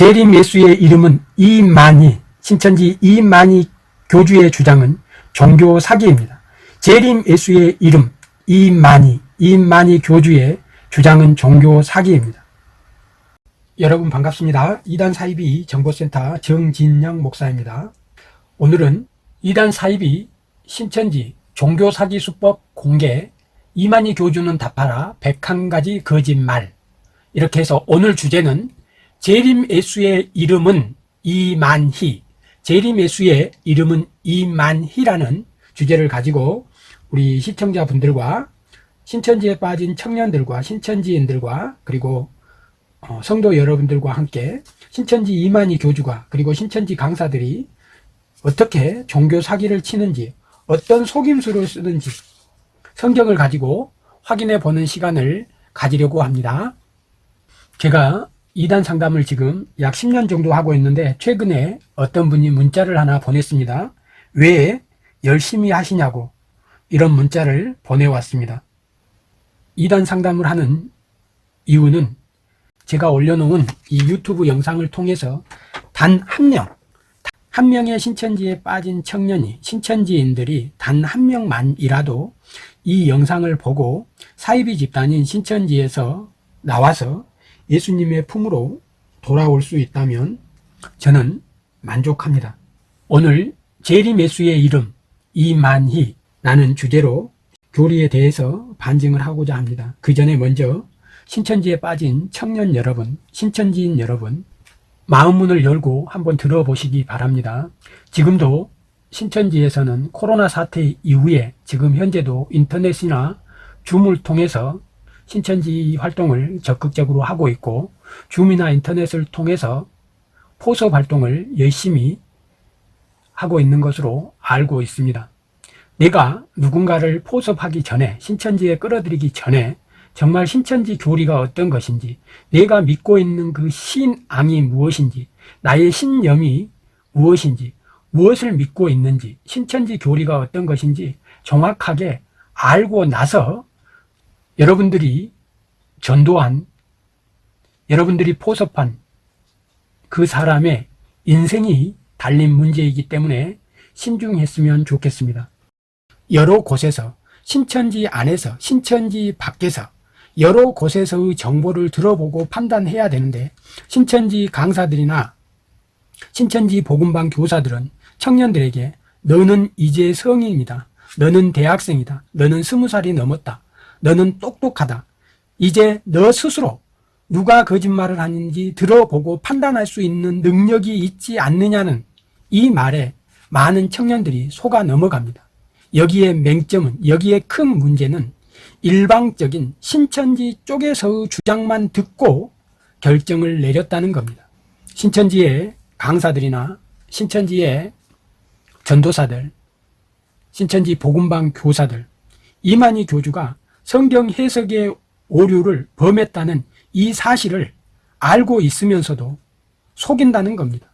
재림 예수의 이름은 이만희, 신천지 이만희 교주의 주장은 종교 사기입니다. 재림 예수의 이름 이만희, 이만희 교주의 주장은 종교 사기입니다. 여러분 반갑습니다. 이단 사이비 정보센터 정진영 목사입니다. 오늘은 이단 사이비 신천지 종교 사기 수법 공개 이만희 교주는 답하라 101가지 거짓말 이렇게 해서 오늘 주제는 재림 예수의 이름은 이만희 재림 예수의 이름은 이만희라는 주제를 가지고 우리 시청자분들과 신천지에 빠진 청년들과 신천지인들과 그리고 어, 성도 여러분들과 함께 신천지 이만희 교주가 그리고 신천지 강사들이 어떻게 종교 사기를 치는지 어떤 속임수를 쓰는지 성경을 가지고 확인해 보는 시간을 가지려고 합니다. 제가 이단 상담을 지금 약 10년 정도 하고 있는데 최근에 어떤 분이 문자를 하나 보냈습니다. 왜 열심히 하시냐고 이런 문자를 보내왔습니다. 이단 상담을 하는 이유는 제가 올려놓은 이 유튜브 영상을 통해서 단 한 명, 한 명의 신천지에 빠진 청년이, 신천지인들이 단 한 명만이라도 이 영상을 보고 사이비 집단인 신천지에서 나와서 예수님의 품으로 돌아올 수 있다면 저는 만족합니다. 오늘 재림 예수의 이름 이만희라는 주제로 교리에 대해서 반증을 하고자 합니다. 그 전에 먼저 신천지에 빠진 청년 여러분, 신천지인 여러분 마음 문을 열고 한번 들어보시기 바랍니다. 지금도 신천지에서는 코로나 사태 이후에 지금 현재도 인터넷이나 줌을 통해서 신천지 활동을 적극적으로 하고 있고 줌이나 인터넷을 통해서 포섭 활동을 열심히 하고 있는 것으로 알고 있습니다. 내가 누군가를 포섭하기 전에 신천지에 끌어들이기 전에 정말 신천지 교리가 어떤 것인지 내가 믿고 있는 그 신앙이 무엇인지 나의 신념이 무엇인지 무엇을 믿고 있는지 신천지 교리가 어떤 것인지 정확하게 알고 나서 여러분들이 전도한 여러분들이 포섭한 그 사람의 인생이 달린 문제이기 때문에 신중했으면 좋겠습니다. 여러 곳에서 신천지 안에서 신천지 밖에서 여러 곳에서의 정보를 들어보고 판단해야 되는데 신천지 강사들이나 신천지 복음방 교사들은 청년들에게 너는 이제 성인이다. 너는 대학생이다. 너는 스무 살이 넘었다. 너는 똑똑하다. 이제 너 스스로 누가 거짓말을 하는지 들어보고 판단할 수 있는 능력이 있지 않느냐는 이 말에 많은 청년들이 속아 넘어갑니다. 여기에 맹점은 여기에 큰 문제는 일방적인 신천지 쪽에서의 주장만 듣고 결정을 내렸다는 겁니다. 신천지의 강사들이나 신천지의 전도사들, 신천지 복음방 교사들, 이만희 교주가 성경 해석의 오류를 범했다는 이 사실을 알고 있으면서도 속인다는 겁니다.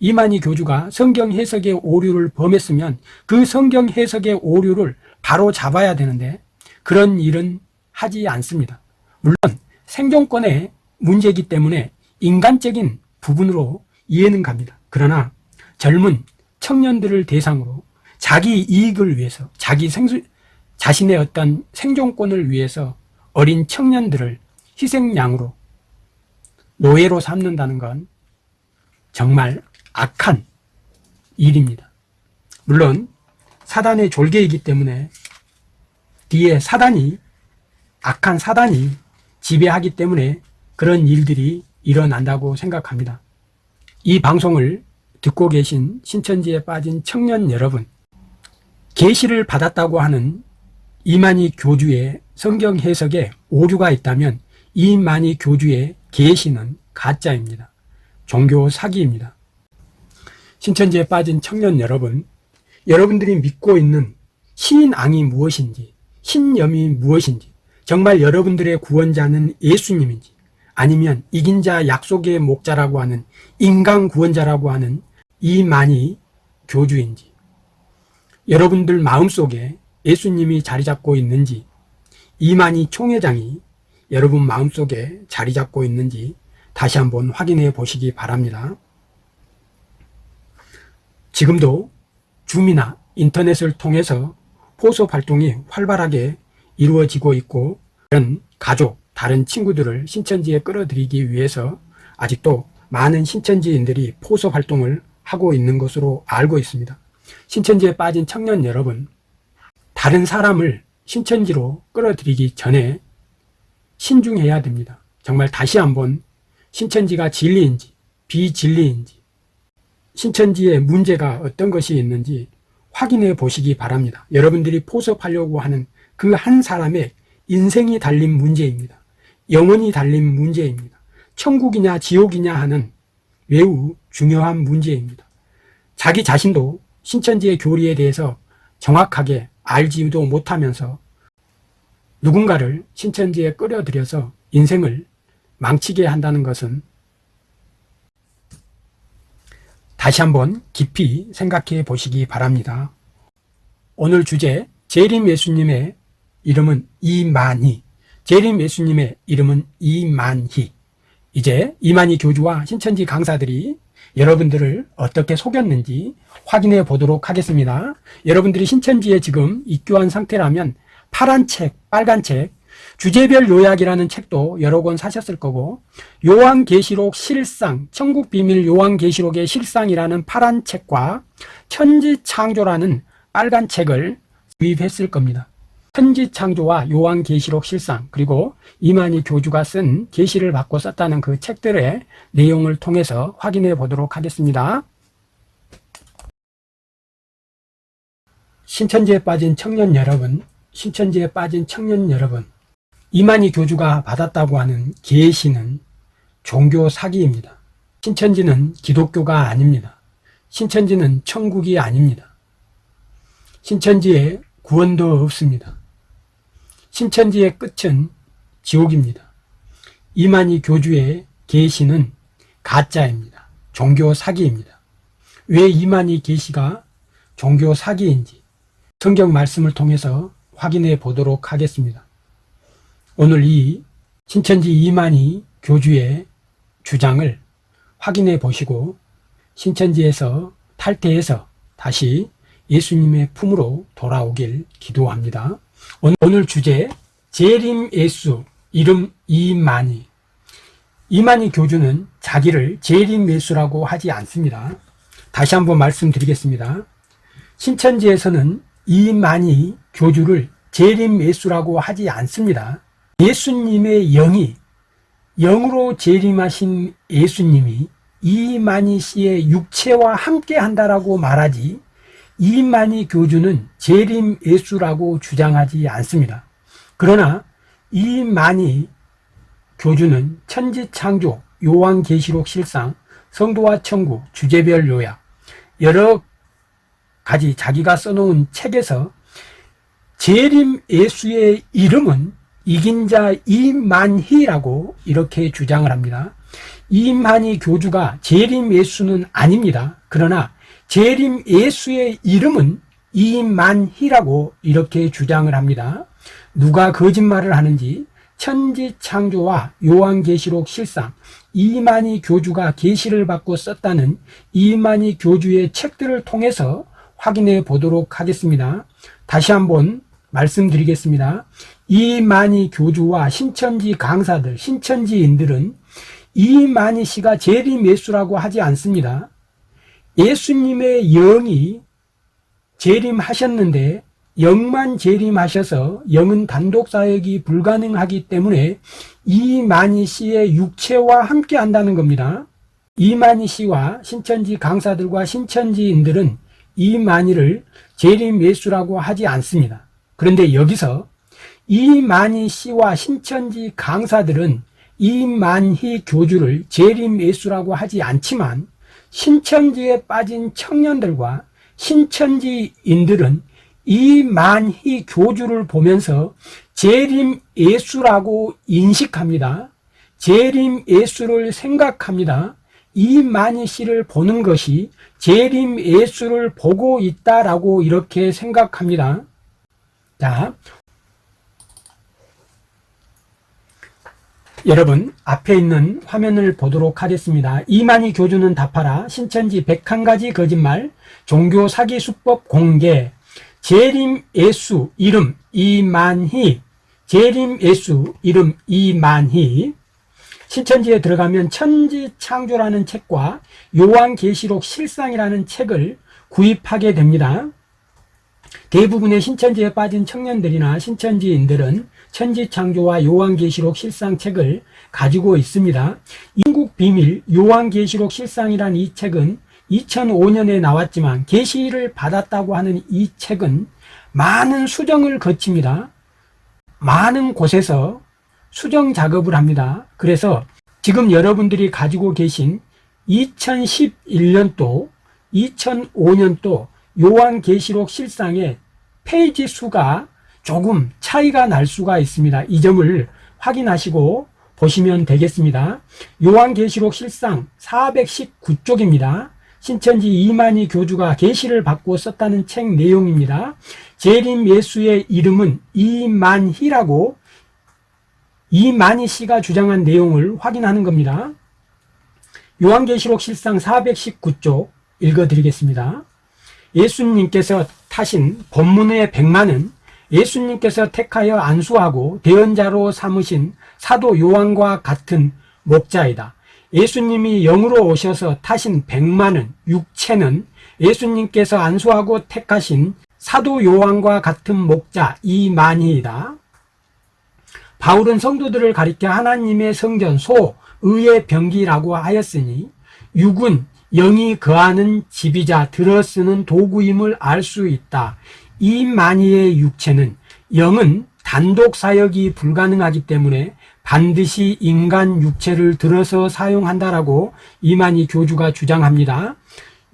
이만희 교주가 성경 해석의 오류를 범했으면 그 성경 해석의 오류를 바로 잡아야 되는데 그런 일은 하지 않습니다. 물론 생존권의 문제이기 때문에 인간적인 부분으로 이해는 갑니다. 그러나 젊은 청년들을 대상으로 자기 이익을 위해서 자기 생수, 자신의 어떤 생존권을 위해서 어린 청년들을 희생양으로 노예로 삼는다는 건 정말 악한 일입니다. 물론 사단의 졸개이기 때문에 뒤에 사단이 악한 사단이 지배하기 때문에 그런 일들이 일어난다고 생각합니다. 이 방송을 듣고 계신 신천지에 빠진 청년 여러분 계시를 받았다고 하는 이만희 교주의 성경 해석에 오류가 있다면 이만희 교주의 계시는 가짜입니다. 종교 사기입니다. 신천지에 빠진 청년 여러분, 여러분들이 믿고 있는 신앙이 무엇인지, 신념이 무엇인지, 정말 여러분들의 구원자는 예수님인지, 아니면 이긴 자 약속의 목자라고 하는 인간 구원자라고 하는 이만희 교주인지, 여러분들 마음속에 예수님이 자리 잡고 있는지 이만희 총회장이 여러분 마음속에 자리 잡고 있는지 다시 한번 확인해 보시기 바랍니다. 지금도 줌이나 인터넷을 통해서 포섭 활동이 활발하게 이루어지고 있고 이런 가족, 다른 친구들을 신천지에 끌어들이기 위해서 아직도 많은 신천지인들이 포섭 활동을 하고 있는 것으로 알고 있습니다. 신천지에 빠진 청년 여러분, 다른 사람을 신천지로 끌어들이기 전에 신중해야 됩니다. 정말 다시 한번 신천지가 진리인지 비진리인지 신천지에 문제가 어떤 것이 있는지 확인해 보시기 바랍니다. 여러분들이 포섭하려고 하는 그 한 사람의 인생이 달린 문제입니다. 영혼이 달린 문제입니다. 천국이냐 지옥이냐 하는 매우 중요한 문제입니다. 자기 자신도 신천지의 교리에 대해서 정확하게 알지도 못하면서 누군가를 신천지에 끌어들여서 인생을 망치게 한다는 것은 다시 한번 깊이 생각해 보시기 바랍니다. 오늘 주제 재림 예수님의 이름은 이만희 재림 예수님의 이름은 이만희 이제 이만희 교주와 신천지 강사들이 여러분들을 어떻게 속였는지 확인해 보도록 하겠습니다. 여러분들이 신천지에 지금 입교한 상태라면 파란 책, 빨간 책, 주제별 요약이라는 책도 여러 권 사셨을 거고 요한계시록 실상, 천국비밀 요한계시록의 실상이라는 파란 책과 천지창조라는 빨간 책을 구입했을 겁니다. 천지창조와 요한계시록 실상 그리고 이만희 교주가 쓴 계시를 받고 썼다는 그 책들의 내용을 통해서 확인해 보도록 하겠습니다. 신천지에 빠진 청년 여러분, 신천지에 빠진 청년 여러분, 이만희 교주가 받았다고 하는 계시는 종교 사기입니다. 신천지는 기독교가 아닙니다. 신천지는 천국이 아닙니다. 신천지에 구원도 없습니다. 신천지의 끝은 지옥입니다. 이만희 교주의 계시는 가짜입니다. 종교 사기입니다. 왜 이만희 계시가 종교 사기인지 성경 말씀을 통해서 확인해 보도록 하겠습니다. 오늘 이 신천지 이만희 교주의 주장을 확인해 보시고 신천지에서 탈퇴해서 다시 예수님의 품으로 돌아오길 기도합니다. 오늘 주제 재림 예수 이름 이만희 이만희 교주는 자기를 재림 예수라고 하지 않습니다. 다시 한번 말씀드리겠습니다. 신천지에서는 이만희 교주를 재림 예수라고 하지 않습니다. 예수님의 영이 영으로 재림하신 예수님이 이만희 씨의 육체와 함께 한다라고 말하지 이만희 교주는 재림 예수라고 주장하지 않습니다. 그러나 이만희 교주는 천지창조, 요한계시록 실상, 성도와 천국, 주제별 요약 여러 가지 자기가 써놓은 책에서 재림 예수의 이름은 이긴 자 이만희라고 이렇게 주장을 합니다. 이만희 교주가 재림 예수는 아닙니다. 그러나 재림 예수의 이름은 이만희라고 이렇게 주장을 합니다. 누가 거짓말을 하는지 천지창조와 요한계시록 실상 이만희 교주가 계시를 받고 썼다는 이만희 교주의 책들을 통해서 확인해 보도록 하겠습니다. 다시 한번 말씀드리겠습니다. 이만희 교주와 신천지 강사들, 신천지인들은 이만희 씨가 재림 예수라고 하지 않습니다. 예수님의 영이 재림하셨는데 영만 재림하셔서 영은 단독 사역이 불가능하기 때문에 이만희 씨의 육체와 함께 한다는 겁니다. 이만희 씨와 신천지 강사들과 신천지인들은 이만희를 재림 예수라고 하지 않습니다. 그런데 여기서 이만희 씨와 신천지 강사들은 이만희 교주를 재림 예수라고 하지 않지만 신천지에 빠진 청년들과 신천지인들은 이만희 교주를 보면서 재림 예수라고 인식합니다. 재림 예수를 생각합니다. 이만희 씨를 보는 것이 재림 예수를 보고 있다라고 이렇게 생각합니다. 자, 여러분 앞에 있는 화면을 보도록 하겠습니다. 이만희 교주는 답하라. 신천지 101가지 거짓말. 종교 사기 수법 공개. 재림 예수 이름 이만희. 재림 예수 이름 이만희. 신천지에 들어가면 천지창조라는 책과 요한계시록 실상이라는 책을 구입하게 됩니다. 대부분의 신천지에 빠진 청년들이나 신천지인들은 천지창조와 요한계시록 실상책을 가지고 있습니다. 인국 비밀 요한계시록 실상이란 이 책은 2005년에 나왔지만 계시를 받았다고 하는 이 책은 많은 수정을 거칩니다. 많은 곳에서 수정 작업을 합니다. 그래서 지금 여러분들이 가지고 계신 2011년도, 2005년도 요한계시록 실상의 페이지 수가 조금 차이가 날 수가 있습니다. 이 점을 확인하시고 보시면 되겠습니다. 요한계시록 실상 419쪽입니다. 신천지 이만희 교주가 계시를 받고 썼다는 책 내용입니다. 재림 예수의 이름은 이만희라고 이만희 씨가 주장한 내용을 확인하는 겁니다. 요한계시록 실상 419쪽 읽어드리겠습니다. 예수님께서 타신 본문의 백만은 예수님께서 택하여 안수하고 대언자로 삼으신 사도 요한과 같은 목자이다. 예수님이 영으로 오셔서 타신 백만은 육체는 예수님께서 안수하고 택하신 사도 요한과 같은 목자 이만희이다. 바울은 성도들을 가리켜 하나님의 성전 소 의의 병기라고 하였으니 육은 영이 거하는 집이자 들어쓰는 도구임을 알 수 있다. 이 만이의 육체는 영은 단독 사역이 불가능하기 때문에 반드시 인간 육체를 들어서 사용한다라고 이만희 교주가 주장합니다.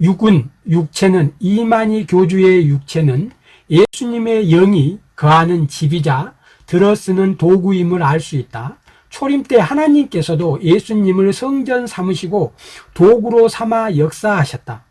육은 육체는 이만희 교주의 육체는 예수님의 영이 거하는 집이자 들어쓰는 도구임을 알 수 있다. 초림 때 하나님께서도 예수님을 성전 삼으시고 도구로 삼아 역사하셨다.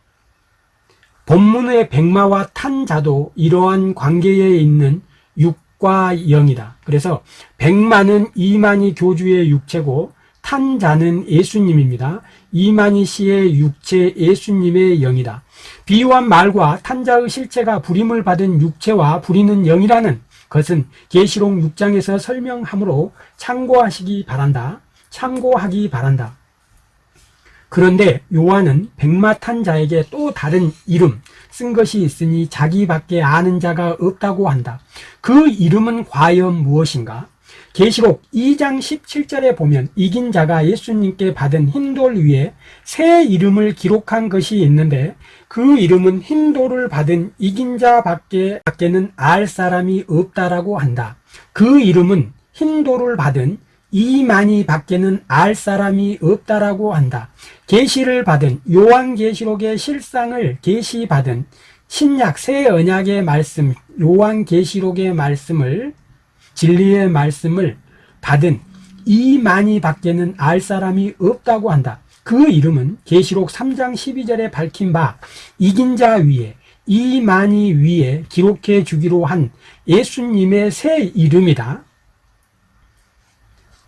본문의 백마와 탄자도 이러한 관계에 있는 육과 영이다. 그래서 백마는 이만희 교주의 육체고 탄자는 예수님입니다. 이만희 씨의 육체 예수님의 영이다. 비유한 말과 탄자의 실체가 부림을 받은 육체와 부리는 영이라는 것은 계시록 6장에서 설명하므로 참고하시기 바란다. 참고하기 바란다. 그런데 요한은 백마탄 자에게 또 다른 이름 쓴 것이 있으니 자기밖에 아는 자가 없다고 한다. 그 이름은 과연 무엇인가? 계시록 2장 17절에 보면 이긴 자가 예수님께 받은 흰 돌 위에 새 이름을 기록한 것이 있는데 그 이름은 흰 돌을 받은 이긴 자밖에 밖에는 알 사람이 없다라고 한다. 그 이름은 흰 돌을 받은 이만희 밖에는 알 사람이 없다라고 한다. 계시를 받은 요한계시록의 실상을 계시받은 신약 새 언약의 말씀 요한계시록의 말씀을 진리의 말씀을 받은 이만희 밖에는 알 사람이 없다고 한다. 그 이름은 계시록 3장 12절에 밝힌 바 이긴 자 위에 이만희 위에 기록해 주기로 한 예수님의 새 이름이다.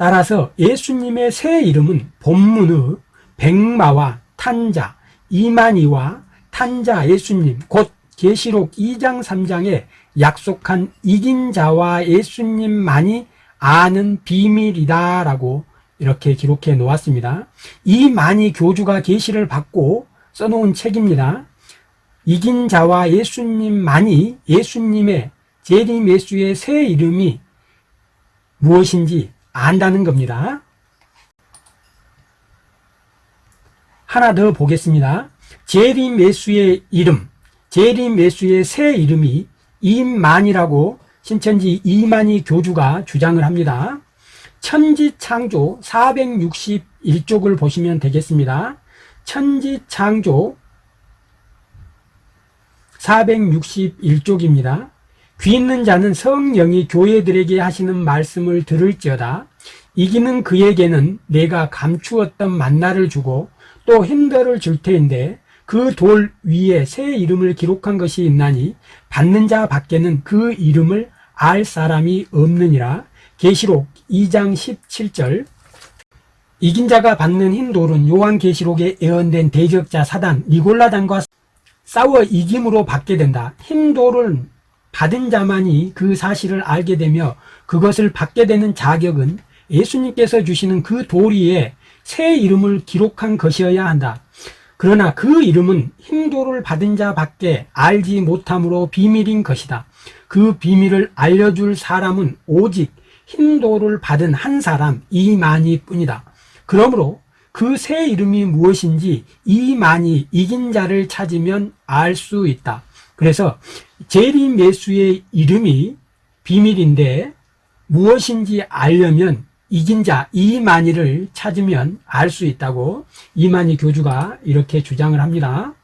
따라서 예수님의 새 이름은 본문의 백마와 탄자, 이만희와 탄자 예수님, 곧 계시록 2장 3장에 약속한 이긴 자와 예수님만이 아는 비밀이다 라고 이렇게 기록해 놓았습니다. 이만희 교주가 계시를 받고 써놓은 책입니다. 이긴 자와 예수님만이 예수님의 재림 예수의 새 이름이 무엇인지 안다는 겁니다. 하나 더 보겠습니다. 재림 예수의 이름, 재림 예수의 새 이름이 임만이라고 신천지 이만희 교주가 주장을 합니다. 천지창조 461쪽을 보시면 되겠습니다. 천지창조 461쪽입니다. 귀 있는 자는 성령이 교회들에게 하시는 말씀을 들을지어다. 이기는 그에게는 내가 감추었던 만나를 주고 또 힘들을 줄 터인데 그 돌 위에 새 이름을 기록한 것이 있나니 받는 자 밖에는 그 이름을 알 사람이 없느니라. 계시록 2장 17절 이긴 자가 받는 흰 돌은 요한계시록에 예언된 대적자 사단 니골라단과 싸워 이김으로 받게 된다. 흰 돌을 받은 자만이 그 사실을 알게 되며 그것을 받게 되는 자격은 예수님께서 주시는 그돌 위에 새 이름을 기록한 것이어야 한다. 그러나 그 이름은 힘도를 받은 자밖에 알지 못함으로 비밀인 것이다. 그 비밀을 알려줄 사람은 오직 힘도를 받은 한 사람 이만희 뿐이다. 그러므로 그 새 이름이 무엇인지 이만희 이긴 자를 찾으면 알 수 있다. 그래서 제림 예수의 이름이 비밀인데 무엇인지 알려면 이긴 자 이만희를 찾으면 알 수 있다고 이만희 교주가 이렇게 주장을 합니다.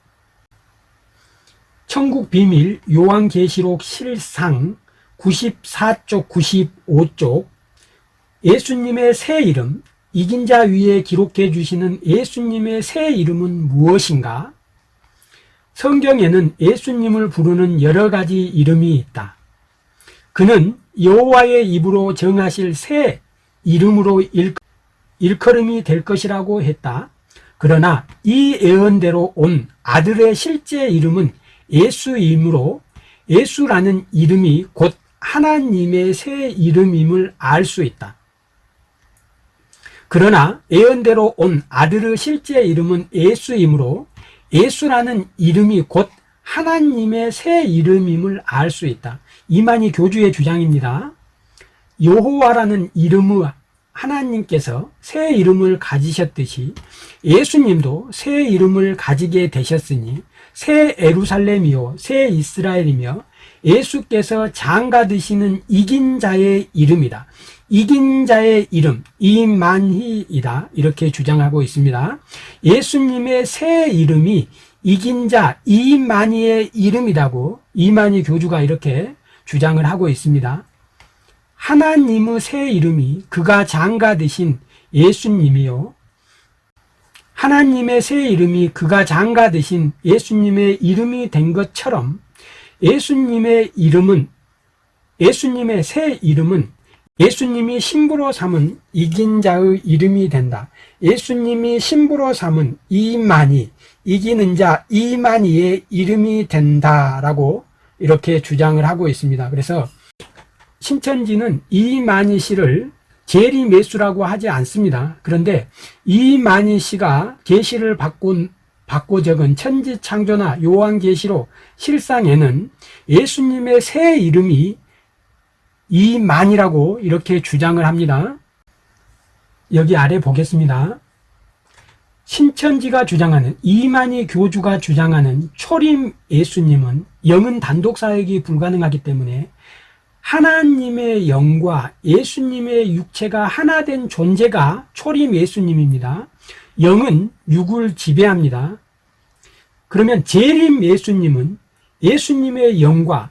천국 비밀 요한계시록 실상 94쪽 95쪽 예수님의 새 이름 이긴 자 위에 기록해 주시는 예수님의 새 이름은 무엇인가? 성경에는 예수님을 부르는 여러 가지 이름이 있다. 그는 여호와의 입으로 정하실 새 이름으로 일, 일컬 음이 될 것이라고 했다. 그러나 이 예언대로 온 아들의 실제 이름은 예수이므로 예수라는 이름이 곧 하나님의 새 이름임을 알 수 있다. 그러나 예언대로 온 아들의 실제 이름은 예수이므로 예수라는 이름이 곧 하나님의 새 이름임을 알 수 있다. 이만희 교주의 주장입니다. 여호와라는 이름의 하나님께서 새 이름을 가지셨듯이 예수님도 새 이름을 가지게 되셨으니 새 에루살렘이요 새 이스라엘이며 예수께서 장가 드시는 이긴 자의 이름이다. 이긴 자의 이름 이만희이다 이렇게 주장하고 있습니다. 예수님의 새 이름이 이긴 자 이만희의 이름이라고 이만희 교주가 이렇게 주장을 하고 있습니다. 하나님의 새 이름이 그가 장가 되신 예수님이요. 하나님의 새 이름이 그가 장가 되신 예수님의 이름이 된 것처럼 예수님의 이름은 예수님의 새 이름은 예수님이 신부로 삼은 이긴 자의 이름이 된다. 예수님이 신부로 삼은 이만희, 이기는 자 이만희의 이름이 된다라고 이렇게 주장을 하고 있습니다. 그래서 신천지는 이만희 씨를 재리매수라고 하지 않습니다. 그런데 이만희 씨가 계시를 받고, 받고 적은 천지창조나 요한계시록 실상에는 예수님의 새 이름이 이만이라고 이렇게 주장을 합니다. 여기 아래 보겠습니다. 신천지가 주장하는 이만희 교주가 주장하는 초림 예수님은 영은 단독 사역이 불가능하기 때문에 하나님의 영과 예수님의 육체가 하나 된 존재가 초림 예수님입니다. 영은 육을 지배합니다. 그러면 재림 예수님은 예수님의 영과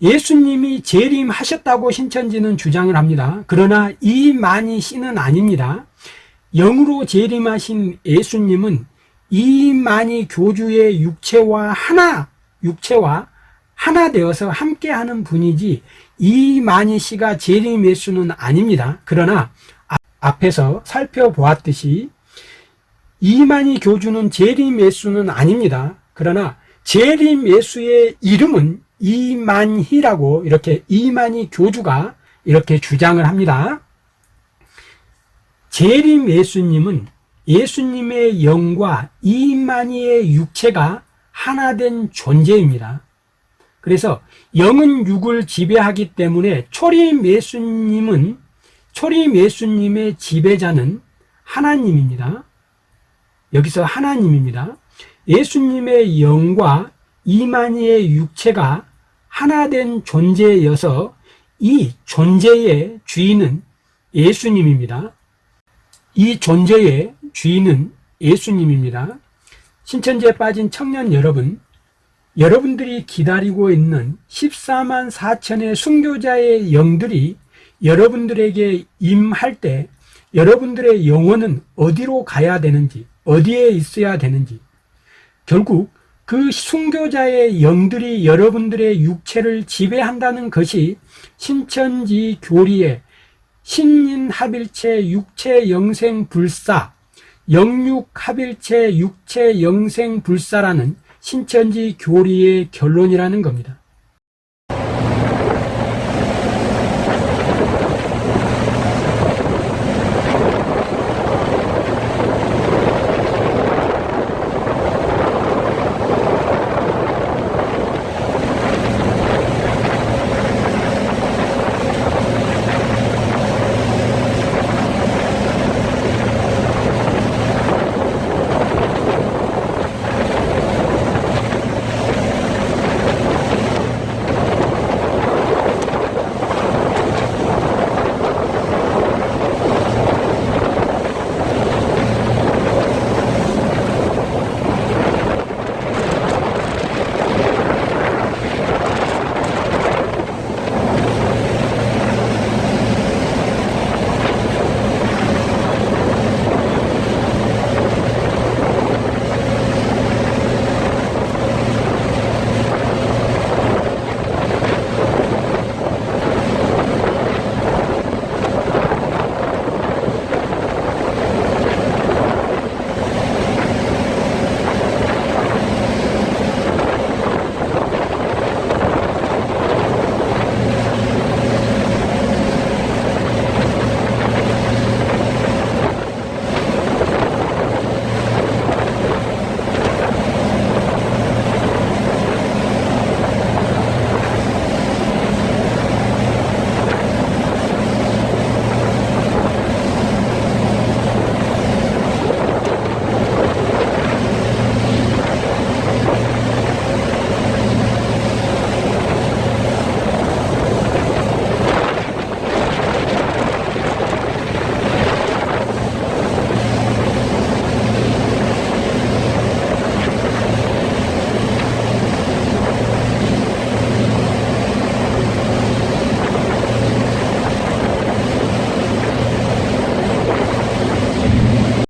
예수님이 재림하셨다고 신천지는 주장을 합니다. 그러나 이만희 씨는 아닙니다. 영으로 재림하신 예수님은 이만희 교주의 육체와 하나, 육체와 하나 되어서 함께하는 분이지 이만희 씨가 재림 예수는 아닙니다. 그러나 앞에서 살펴보았듯이 이만희 교주는 재림 예수는 아닙니다. 그러나 재림 예수의 이름은 이만희라고 이렇게 이만희 교주가 이렇게 주장을 합니다. 재림 예수님은 예수님의 영과 이만희의 육체가 하나 된 존재입니다. 그래서 영은 육을 지배하기 때문에 초림 예수님은 초림 예수님의 지배자는 하나님입니다. 여기서 하나님입니다. 예수님의 영과 이만희의 육체가 하나 된 존재여서 이 존재의 주인은 예수님입니다. 이 존재의 주인은 예수님입니다. 신천지에 빠진 청년 여러분, 여러분들이 기다리고 있는 14만 4천의 순교자의 영들이 여러분들에게 임할 때 여러분들의 영혼은 어디로 가야 되는지, 어디에 있어야 되는지, 결국 그 순교자의 영들이 여러분들의 육체를 지배한다는 것이 신천지 교리의 신인합일체 육체 영생 불사 영육합일체 육체 영생 불사라는 신천지 교리의 결론이라는 겁니다.